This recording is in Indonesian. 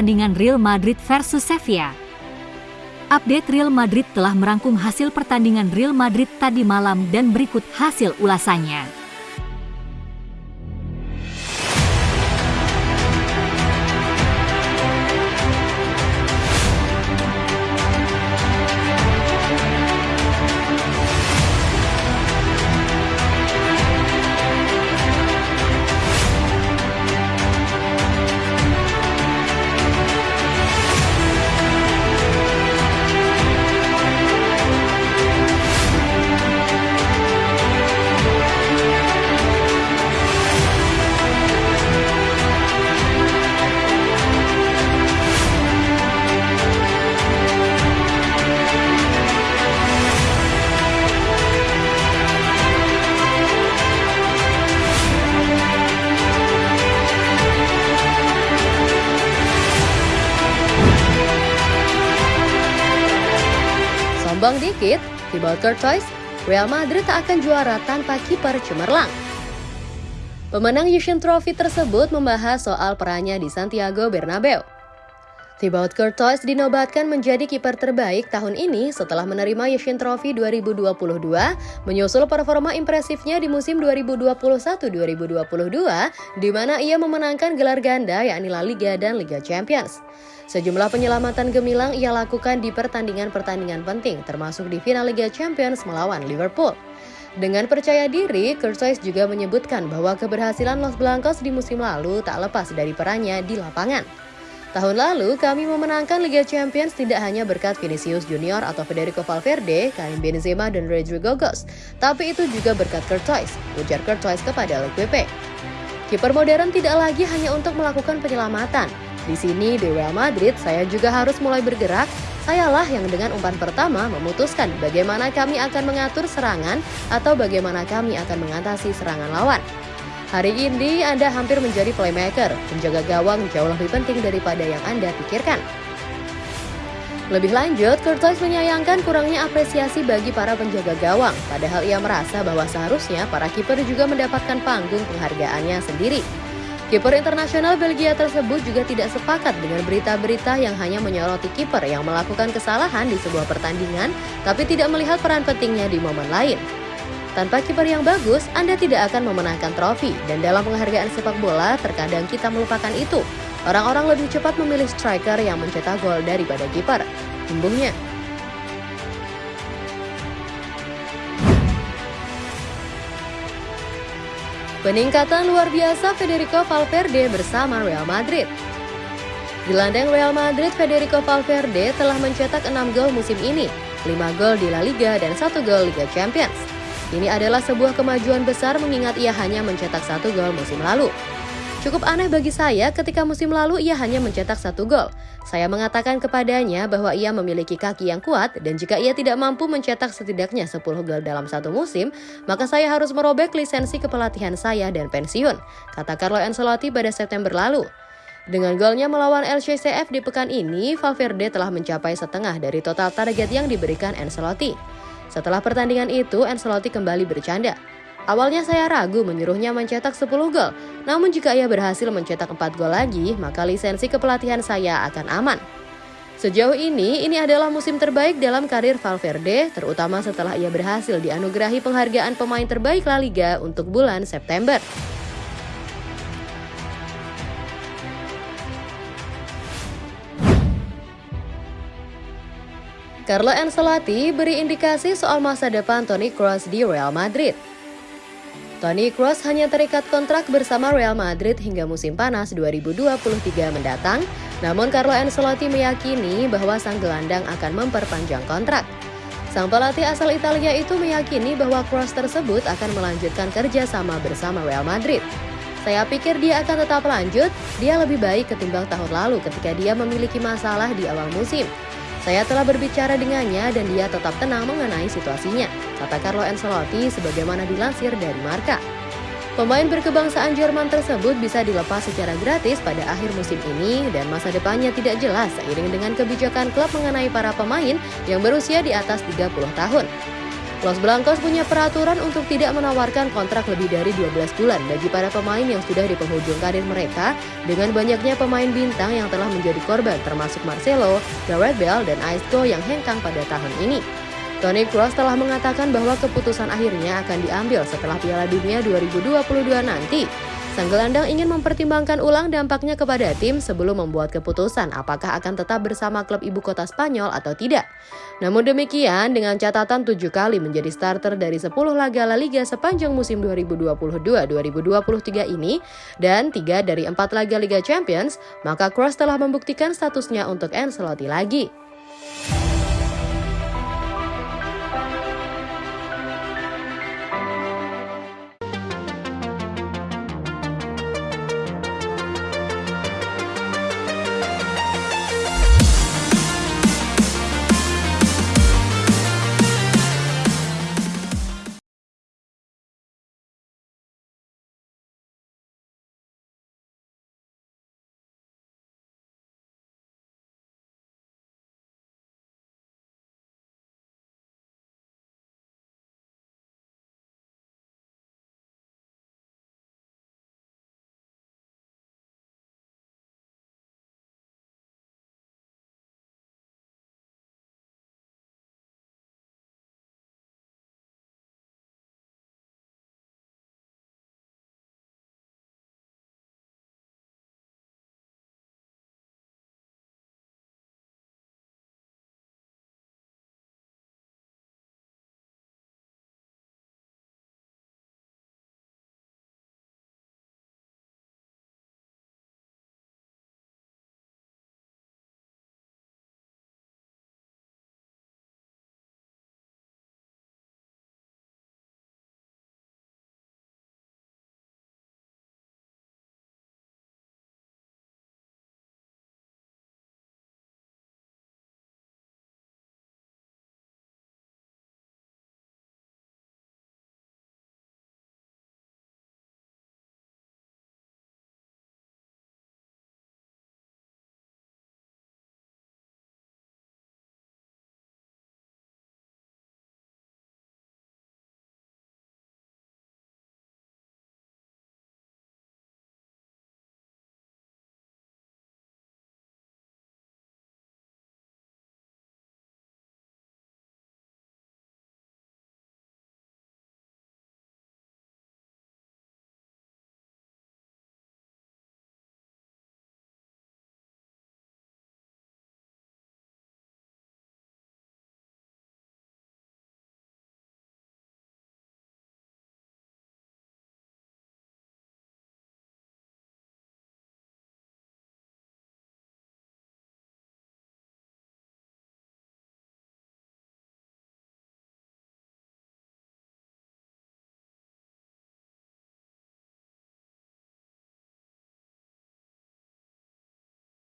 pertandingan Real Madrid versus Sevilla. Update Real Madrid telah merangkum hasil pertandingan Real Madrid tadi malam dan berikut hasil ulasannya. Dikit, Thibaut Courtois, Real Madrid tak akan juara tanpa kiper cemerlang. Pemenang Yushin Trophy tersebut membahas soal perannya di Santiago Bernabeu. Thibaut Courtois dinobatkan menjadi kiper terbaik tahun ini setelah menerima Yushin Trophy 2022, menyusul performa impresifnya di musim 2021-2022, di mana ia memenangkan gelar ganda yakni La Liga dan Liga Champions. Sejumlah penyelamatan gemilang ia lakukan di pertandingan-pertandingan penting, termasuk di final Liga Champions melawan Liverpool. Dengan percaya diri, Kurtois juga menyebutkan bahwa keberhasilan Los Blancos di musim lalu tak lepas dari perannya di lapangan. Tahun lalu, kami memenangkan Liga Champions tidak hanya berkat Vinicius Junior atau Federico Valverde, Karim Benzema, dan Rodrigo Gos, tapi itu juga berkat Kurtois, ujar Kurtois kepada LPP. Kiper modern tidak lagi hanya untuk melakukan penyelamatan, di sini di Real Madrid, saya juga harus mulai bergerak. Sayalah yang dengan umpan pertama memutuskan bagaimana kami akan mengatur serangan atau bagaimana kami akan mengatasi serangan lawan. Hari ini Anda hampir menjadi playmaker, penjaga gawang jauh lebih penting daripada yang Anda pikirkan. Lebih lanjut, Curtis menyayangkan kurangnya apresiasi bagi para penjaga gawang, padahal ia merasa bahwa seharusnya para kiper juga mendapatkan panggung penghargaannya sendiri. Kiper internasional Belgia tersebut juga tidak sepakat dengan berita-berita yang hanya menyoroti kiper yang melakukan kesalahan di sebuah pertandingan, tapi tidak melihat peran pentingnya di momen lain. Tanpa kiper yang bagus, Anda tidak akan memenangkan trofi, dan dalam penghargaan sepak bola, terkadang kita melupakan itu. Orang-orang lebih cepat memilih striker yang mencetak gol daripada kiper. Tumbuhnya. Peningkatan luar biasa Federico Valverde bersama Real Madrid. Gelandang Real Madrid Federico Valverde telah mencetak 6 gol musim ini, 5 gol di La Liga dan 1 gol Liga Champions. Ini adalah sebuah kemajuan besar mengingat ia hanya mencetak satu gol musim lalu. Cukup aneh bagi saya ketika musim lalu ia hanya mencetak satu gol. Saya mengatakan kepadanya bahwa ia memiliki kaki yang kuat dan jika ia tidak mampu mencetak setidaknya 10 gol dalam satu musim, maka saya harus merobek lisensi kepelatihan saya dan pensiun, kata Carlo Ancelotti pada September lalu. Dengan golnya melawan LCCF di pekan ini, Valverde telah mencapai setengah dari total target yang diberikan Ancelotti. Setelah pertandingan itu, Ancelotti kembali bercanda. Awalnya saya ragu menyuruhnya mencetak 10 gol, namun jika ia berhasil mencetak 4 gol lagi, maka lisensi kepelatihan saya akan aman. Sejauh ini, ini adalah musim terbaik dalam karir Valverde, terutama setelah ia berhasil dianugerahi penghargaan pemain terbaik La Liga untuk bulan September. Carlo Ancelotti beri indikasi soal masa depan Toni Kroos di Real Madrid. Toni Kroos hanya terikat kontrak bersama Real Madrid hingga musim panas 2023 mendatang, namun Carlo Ancelotti meyakini bahwa sang gelandang akan memperpanjang kontrak. Sang pelatih asal Italia itu meyakini bahwa Kroos tersebut akan melanjutkan kerjasama bersama Real Madrid. Saya pikir dia akan tetap lanjut, dia lebih baik ketimbang tahun lalu ketika dia memiliki masalah di awal musim. Saya telah berbicara dengannya dan dia tetap tenang mengenai situasinya, kata Carlo Ancelotti sebagaimana dilansir dari Marka. Pemain berkebangsaan Jerman tersebut bisa dilepas secara gratis pada akhir musim ini dan masa depannya tidak jelas seiring dengan kebijakan klub mengenai para pemain yang berusia di atas 30 tahun. Los Blancos punya peraturan untuk tidak menawarkan kontrak lebih dari 12 bulan bagi para pemain yang sudah di penghujung karir mereka dengan banyaknya pemain bintang yang telah menjadi korban termasuk Marcelo, Gareth Bale, dan Isco yang hengkang pada tahun ini. Toni Kroos telah mengatakan bahwa keputusan akhirnya akan diambil setelah Piala Dunia 2022 nanti. Sang gelandang ingin mempertimbangkan ulang dampaknya kepada tim sebelum membuat keputusan apakah akan tetap bersama klub ibu kota Spanyol atau tidak. Namun demikian, dengan catatan tujuh kali menjadi starter dari 10 laga La Liga sepanjang musim 2022-2023 ini, dan tiga dari empat laga Liga Champions, maka Kroos telah membuktikan statusnya untuk Ancelotti lagi.